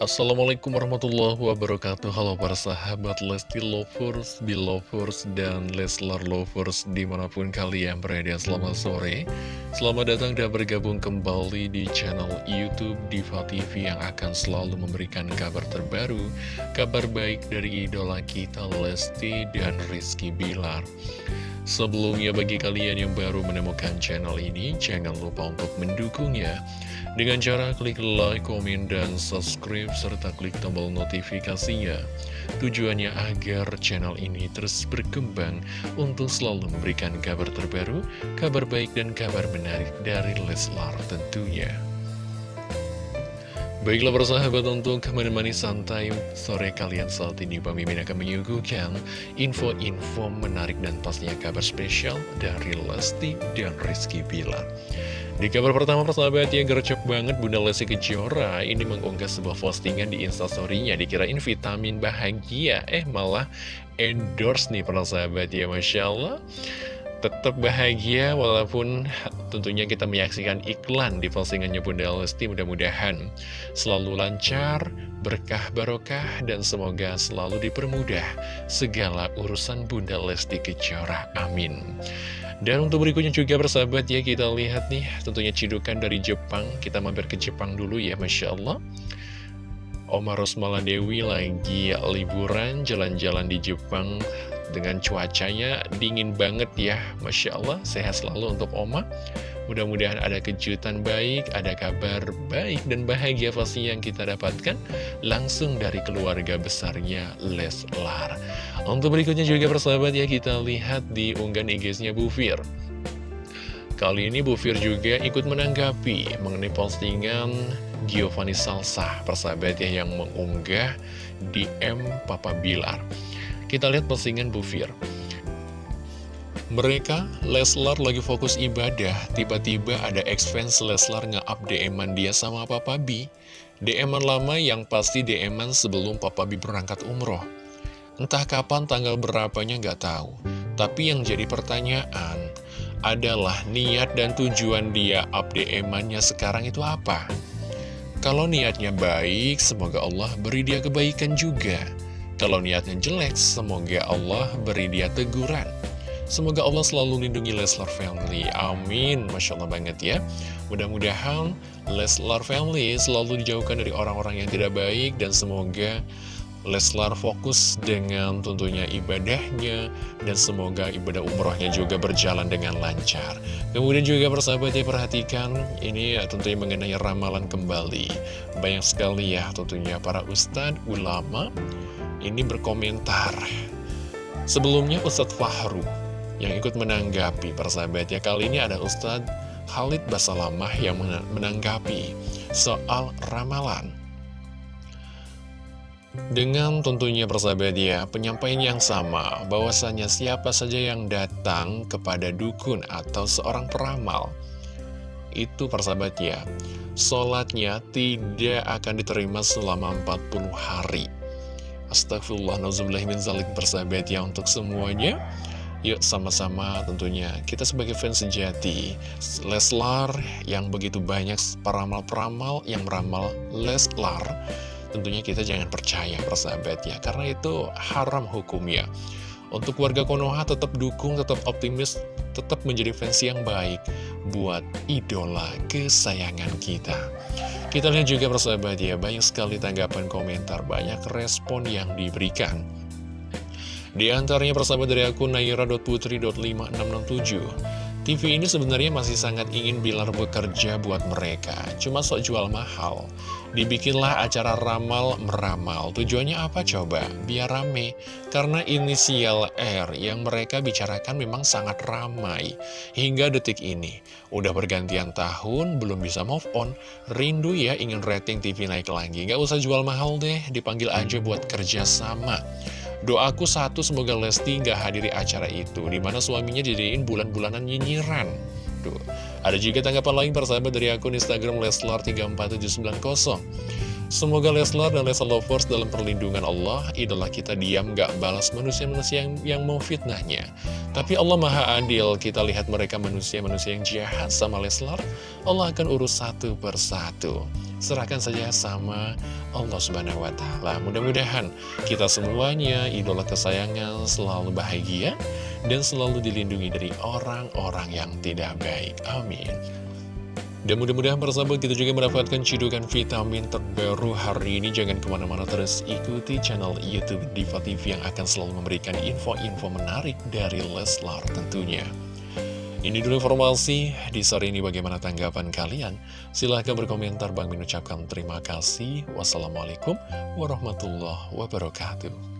Assalamualaikum warahmatullahi wabarakatuh. Halo para sahabat Lesti Lovers, Belovers, dan Leslar Lovers Di mana pun kalian berada. Selamat sore. Selamat datang dan bergabung kembali di channel Youtube Diva TV Yang akan selalu memberikan kabar terbaru Kabar baik dari idola kita Lesti dan Rizky Bilar. Sebelumnya bagi kalian yang baru menemukan channel ini Jangan lupa untuk mendukungnya dengan cara klik like, komen, dan subscribe, serta klik tombol notifikasinya. Tujuannya agar channel ini terus berkembang untuk selalu memberikan kabar terbaru, kabar baik, dan kabar menarik dari Leslar tentunya. Baiklah persahabat untuk menemani santai sore kalian saat ini Bang Mimin akan menyuguhkan info-info menarik dan pastinya kabar spesial dari Lesti dan Rizky Bilar. Di kabar pertama persahabat yang gercep banget Bunda Lesti Kejora ini mengunggah sebuah postingan di instastorynya dikirain vitamin bahagia eh malah endorse nih persahabat ya Masya Allah tetap bahagia walaupun tentunya kita menyaksikan iklan di postingannya Bunda Lesti mudah-mudahan selalu lancar, berkah barokah dan semoga selalu dipermudah segala urusan Bunda Lesti Kejora. Amin. Dan untuk berikutnya juga bersahabat ya kita lihat nih tentunya cidukan dari Jepang. Kita mampir ke Jepang dulu ya Masya Allah. Oma Rosmala Dewi lagi liburan jalan-jalan di Jepang dengan cuacanya dingin banget ya Masya Allah sehat selalu untuk Oma Mudah-mudahan ada kejutan baik, ada kabar baik dan bahagia pasti yang kita dapatkan langsung dari keluarga besarnya Leslar. Untuk berikutnya juga persahabat ya kita lihat di unggahan IG-nya Bu Fir. Kali ini Bu Fir juga ikut menanggapi mengenai postingan Giovanni Salsa, persahabat ya yang mengunggah DM Papa Bilar. Kita lihat postingan Bu Fir. Mereka, Leslar lagi fokus ibadah, tiba-tiba ada ex-fans Leslar nge-up DM-an dia sama Papa B. DM-an lama yang pasti DM-an sebelum Papa B berangkat umroh. Entah kapan tanggal berapanya nggak tahu. Tapi yang jadi pertanyaan adalah niat dan tujuan dia up DM-annya sekarang itu apa? Kalau niatnya baik, semoga Allah beri dia kebaikan juga. Kalau niatnya jelek, semoga Allah beri dia teguran. Semoga Allah selalu lindungi Leslar Family. Amin. Masya Allah banget ya. Mudah-mudahan Leslar Family selalu dijauhkan dari orang-orang yang tidak baik. Dan semoga Leslar fokus dengan tentunya ibadahnya. Dan semoga ibadah umrohnya juga berjalan dengan lancar. Kemudian juga persahabat ya perhatikan. Ini ya tentunya mengenai ramalan kembali. Banyak sekali ya tentunya para ustadz, ulama. Ini berkomentar. Sebelumnya Ustadz Fahru yang ikut menanggapi persahabat ya kali ini ada Ustadz Khalid Basalamah yang menanggapi soal ramalan dengan tentunya persahabat ya penyampaian yang sama bahwasanya siapa saja yang datang kepada dukun atau seorang peramal itu persahabat ya sholatnya tidak akan diterima selama 40 hari Astagfirullah, min zalik. Persahabat ya untuk semuanya. Yuk sama-sama tentunya. Kita sebagai fans sejati Leslar yang begitu banyak peramal-peramal yang meramal Leslar Tentunya kita jangan percaya persahabat ya. Karena itu haram hukumnya Untuk warga Konoha tetap dukung, tetap optimis Tetap menjadi fans yang baik Buat idola kesayangan kita Kita lihat juga persahabat ya Banyak sekali tanggapan komentar Banyak respon yang diberikan. Di antaranya persahabat dari akun naira.putri.5667 TV ini sebenarnya masih sangat ingin Bilar bekerja buat mereka Cuma sok jual mahal Dibikinlah acara ramal meramal. Tujuannya apa coba? Biar rame. Karena inisial R yang mereka bicarakan memang sangat ramai. Hingga detik ini Udah bergantian tahun, belum bisa move on. Rindu ya ingin rating TV naik lagi. Gak usah jual mahal deh, dipanggil aja buat kerja sama. Doaku satu semoga Lesti nggak hadiri acara itu Di mana suaminya jadiin bulan-bulanan nyinyiran. Tuh. Ada juga tanggapan lain persahabat dari akun Instagram Leslar34790 Semoga Leslar dan Leslar Lovers dalam perlindungan Allah Idola kita diam gak balas manusia-manusia yang, yang mau fitnahnya. Tapi Allah maha adil Kita lihat mereka manusia-manusia yang jahat sama Leslar Allah akan urus satu persatu serahkan saja sama Allah Subhanahu wa Ta'ala. Mudah-mudahan kita semuanya, idola kesayangan, selalu bahagia dan selalu dilindungi dari orang-orang yang tidak baik. Amin. Dan mudah-mudahan persahabat kita juga mendapatkan cidukan vitamin terbaru hari ini Jangan ke mana-mana terus ikuti channel Youtube Diva TV yang akan selalu memberikan info-info menarik dari Leslar tentunya ini dulu informasi di sore ini bagaimana tanggapan kalian? Silahkan berkomentar, Bang mengucapkan terima kasih. Wassalamualaikum warahmatullahi wabarakatuh.